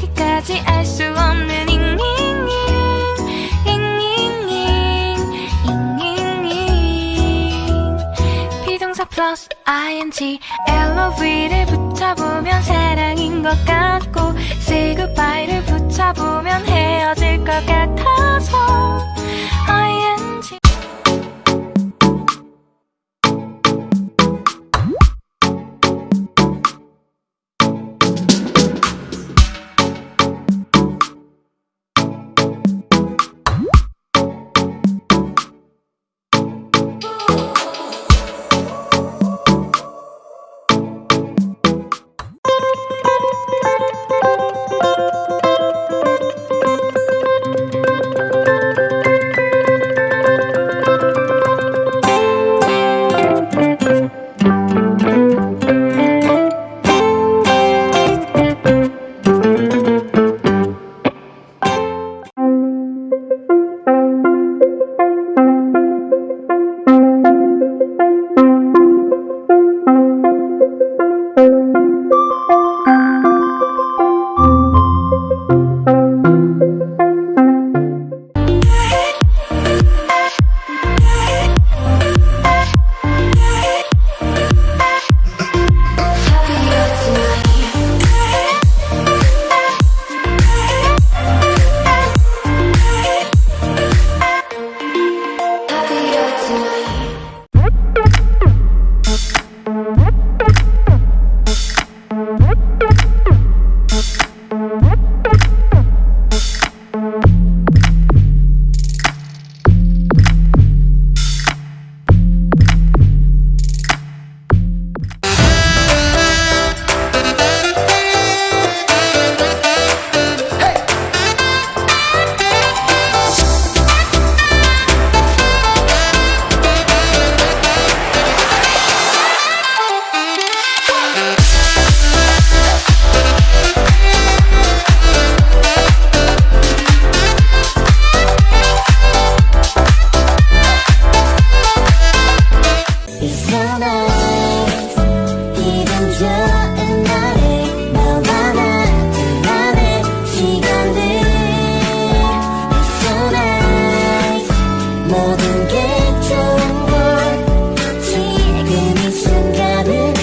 끝까지 알 수 없는 잉잉잉 잉잉잉 잉잉잉 비동사 플러스 ing LOV를 붙여보면 사랑인 것 같고 Say goodbye 모든 게